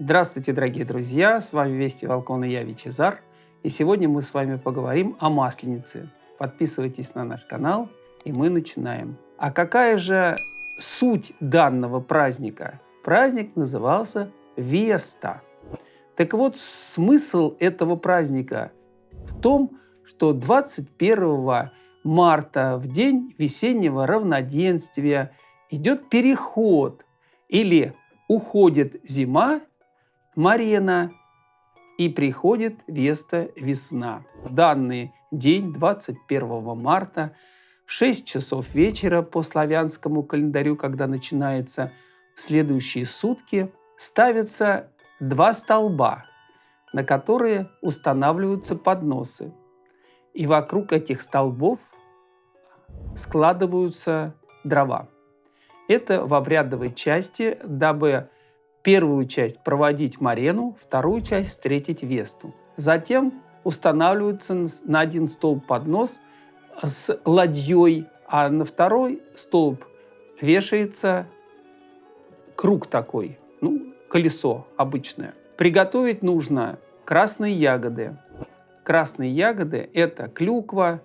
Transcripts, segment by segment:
Здравствуйте, дорогие друзья! С вами Вести Волкон и я, Вичезар. И сегодня мы с вами поговорим о Масленице. Подписывайтесь на наш канал, и мы начинаем. А какая же суть данного праздника? Праздник назывался Веста. Так вот, смысл этого праздника в том, что 21 марта, в день весеннего равноденствия, идет переход или уходит зима, Марена, и приходит Веста весна. Данный день, 21 марта, в 6 часов вечера по славянскому календарю, когда начинается следующие сутки, ставятся два столба, на которые устанавливаются подносы. И вокруг этих столбов складываются дрова. Это в обрядовой части, дабы первую часть проводить Марену, вторую часть встретить Весту. Затем устанавливается на один столб поднос с ладьей, а на второй столб вешается круг такой, ну, колесо обычное. Приготовить нужно красные ягоды. Красные ягоды – это клюква,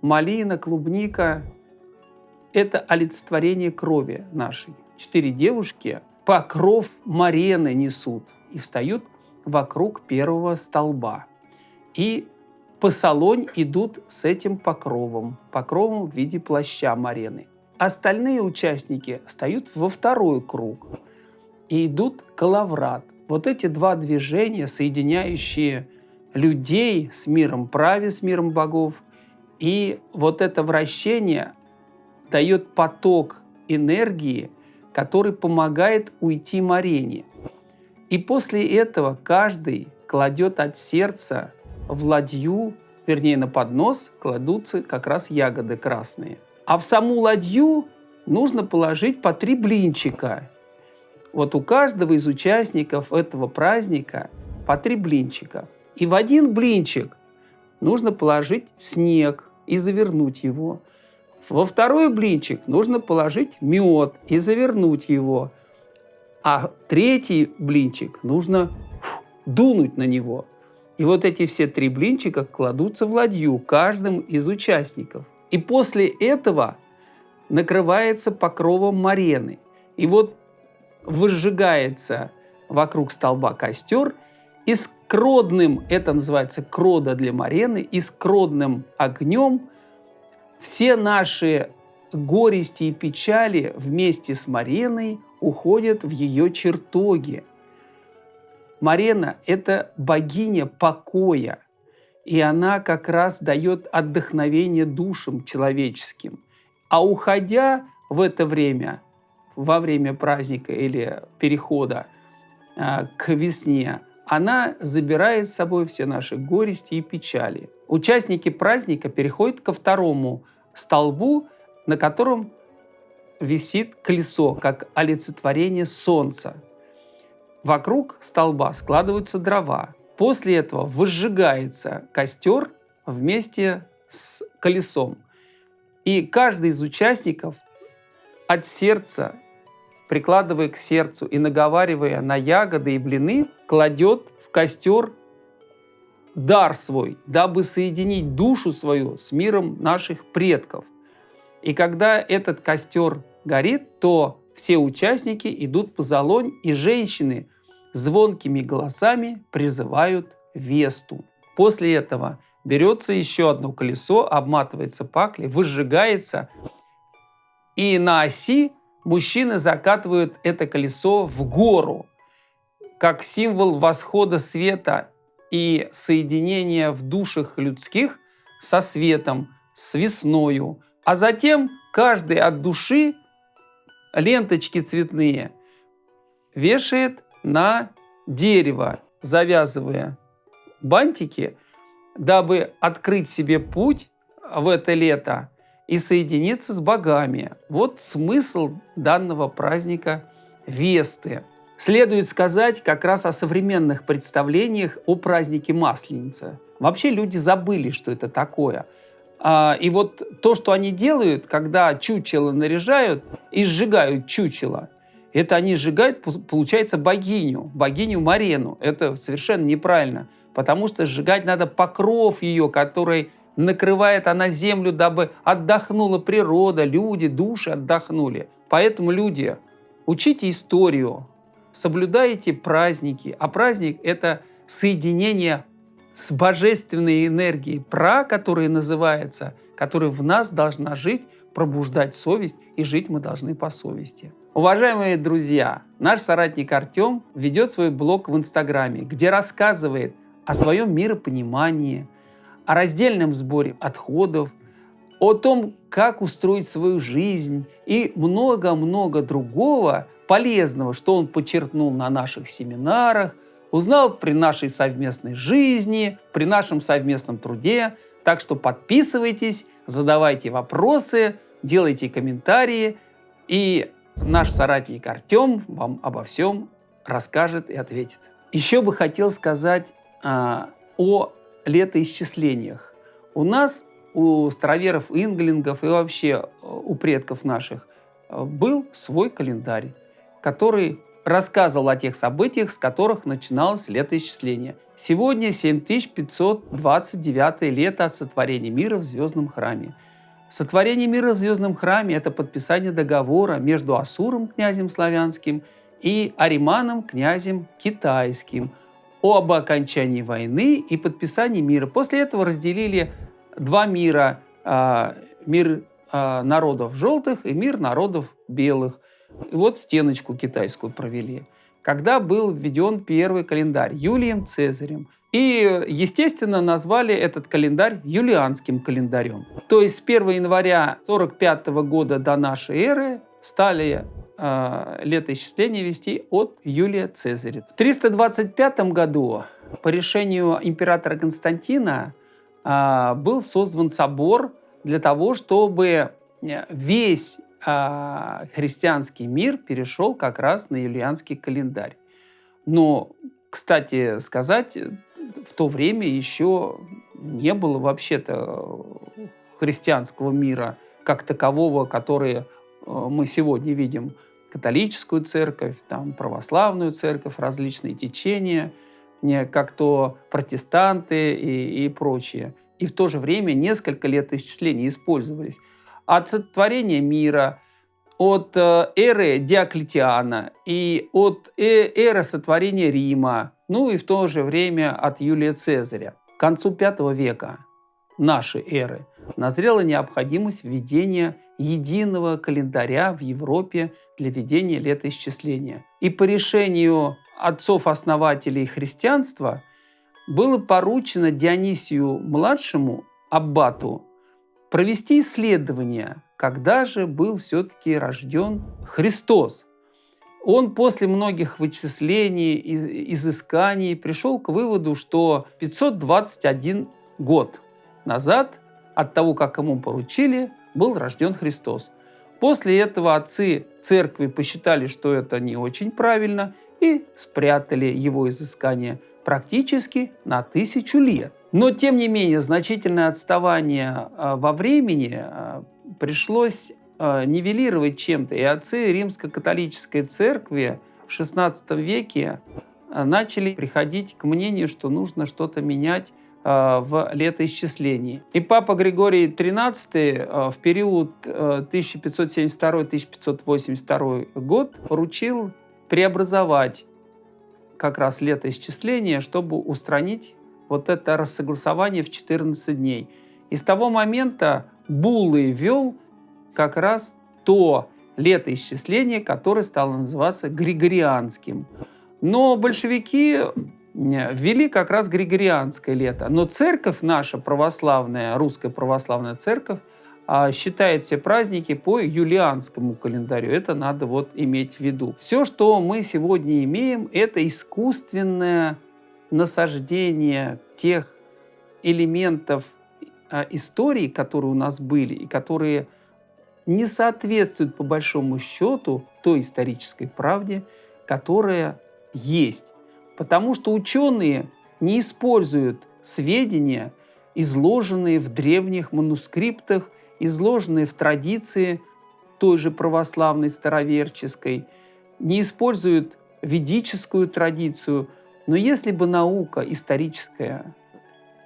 малина, клубника. Это олицетворение крови нашей. Четыре девушки покров марены несут и встают вокруг первого столба. И по салонь идут с этим покровом, покровом в виде плаща марены. Остальные участники встают во второй круг и идут калаврат. Вот эти два движения, соединяющие людей с миром праве, с миром богов, и вот это вращение дает поток энергии – который помогает уйти Марене. И после этого каждый кладет от сердца в ладью, вернее на поднос, кладутся как раз ягоды красные. А в саму ладью нужно положить по три блинчика. Вот у каждого из участников этого праздника по три блинчика. И в один блинчик нужно положить снег и завернуть его. Во второй блинчик нужно положить мед и завернуть его. А третий блинчик нужно дунуть на него. И вот эти все три блинчика кладутся в ладью каждым из участников. И после этого накрывается покровом марены. И вот выжигается вокруг столба костер, и с кродным, это называется крода для марены, и с кродным огнем все наши горести и печали вместе с Мареной уходят в ее чертоги. Марена – это богиня покоя, и она как раз дает отдохновение душам человеческим. А уходя в это время, во время праздника или перехода э, к весне, она забирает с собой все наши горести и печали. Участники праздника переходят ко второму столбу, на котором висит колесо, как олицетворение солнца. Вокруг столба складываются дрова. После этого выжигается костер вместе с колесом. И каждый из участников от сердца, прикладывая к сердцу и наговаривая на ягоды и блины, кладет в костер дар свой, дабы соединить душу свою с миром наших предков. И когда этот костер горит, то все участники идут по залонь, и женщины звонкими голосами призывают Весту. После этого берется еще одно колесо, обматывается паклей, выжигается, и на оси мужчины закатывают это колесо в гору, как символ восхода света и соединение в душах людских со светом, с весною. А затем каждый от души ленточки цветные вешает на дерево, завязывая бантики, дабы открыть себе путь в это лето и соединиться с богами. Вот смысл данного праздника Весты. Следует сказать как раз о современных представлениях о празднике Масленицы. Вообще люди забыли, что это такое. А, и вот то, что они делают, когда чучело наряжают и сжигают чучело, Это они сжигают, получается, богиню, богиню Марену. Это совершенно неправильно, потому что сжигать надо покров ее, который накрывает она землю, дабы отдохнула природа, люди, души отдохнули. Поэтому, люди, учите историю, соблюдайте праздники. А праздник – это соединение с божественной энергией, пра, которая называется, которая в нас должна жить, пробуждать совесть, и жить мы должны по совести. Уважаемые друзья, наш соратник Артем ведет свой блог в Инстаграме, где рассказывает о своем миропонимании, о раздельном сборе отходов, о том, как устроить свою жизнь и много-много другого полезного, что он подчеркнул на наших семинарах, узнал при нашей совместной жизни, при нашем совместном труде. Так что подписывайтесь, задавайте вопросы, делайте комментарии, и наш соратник Артем вам обо всем расскажет и ответит. Еще бы хотел сказать а, о летоисчислениях. У нас, у староверов, инглингов и вообще э, у предков наших э, был свой календарь, который рассказывал о тех событиях, с которых начиналось летоисчисление. Сегодня 7529 лето от сотворения мира в Звездном храме. Сотворение мира в Звездном храме – это подписание договора между Асуром, князем славянским, и Ариманом, князем китайским, об окончании войны и подписании мира. После этого разделили два мира а, – мир а, народов желтых и мир народов белых. И вот стеночку китайскую провели. Когда был введен первый календарь Юлием Цезарем. И, естественно, назвали этот календарь юлианским календарем. То есть с 1 января 45 года до нашей эры стали э, летоисчисление вести от Юлия Цезаря. В 325 году по решению императора Константина э, был создан собор для того, чтобы весь а христианский мир перешел как раз на юлианский календарь. Но, кстати сказать, в то время еще не было вообще-то христианского мира как такового, который э, мы сегодня видим. Католическую церковь, там, православную церковь, различные течения, не как то протестанты и, и прочее. И в то же время несколько лет исчислений использовались от сотворения мира, от э, эры Диоклетиана и от э, эры сотворения Рима, ну и в то же время от Юлия Цезаря. К концу V века нашей эры назрела необходимость введения единого календаря в Европе для ведения летоисчисления. И по решению отцов-основателей христианства было поручено Дионисию-младшему, аббату, провести исследование, когда же был все-таки рожден Христос. Он после многих вычислений, изысканий пришел к выводу, что 521 год назад от того, как ему поручили, был рожден Христос. После этого отцы церкви посчитали, что это не очень правильно, и спрятали его изыскание практически на тысячу лет. Но, тем не менее, значительное отставание а, во времени а, пришлось а, нивелировать чем-то. И отцы римско-католической церкви в XVI веке начали приходить к мнению, что нужно что-то менять в летоисчислении. И папа Григорий XIII в период 1572-1582 год поручил преобразовать как раз летоисчисление, чтобы устранить вот это рассогласование в 14 дней. И с того момента Буллы вел как раз то летоисчисление, которое стало называться Григорианским. Но большевики э, ввели как раз Григорианское лето. Но церковь наша православная, русская православная церковь, а, считает все праздники по юлианскому календарю. Это надо вот иметь в виду. Все, что мы сегодня имеем, это искусственное насаждение тех элементов а, истории, которые у нас были и которые не соответствуют по большому счету той исторической правде, которая есть. Потому что ученые не используют сведения, изложенные в древних манускриптах, изложенные в традиции той же православной староверческой, не используют ведическую традицию. Но если бы наука историческая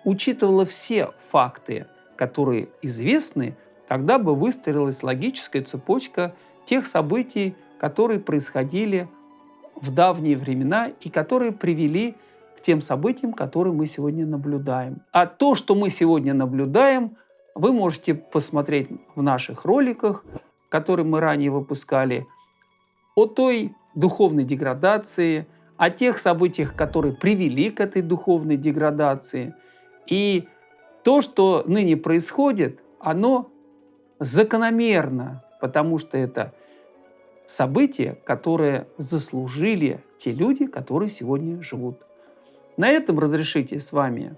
учитывала все факты, которые известны, тогда бы выстроилась логическая цепочка тех событий, которые происходили в давние времена и которые привели к тем событиям, которые мы сегодня наблюдаем. А то, что мы сегодня наблюдаем, вы можете посмотреть в наших роликах, которые мы ранее выпускали, о той духовной деградации, о тех событиях, которые привели к этой духовной деградации. И то, что ныне происходит, оно закономерно, потому что это события, которые заслужили те люди, которые сегодня живут. На этом разрешите с вами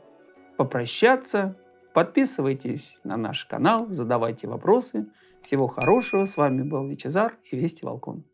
попрощаться. Подписывайтесь на наш канал, задавайте вопросы. Всего хорошего. С вами был Вичезар и Вести Волкон.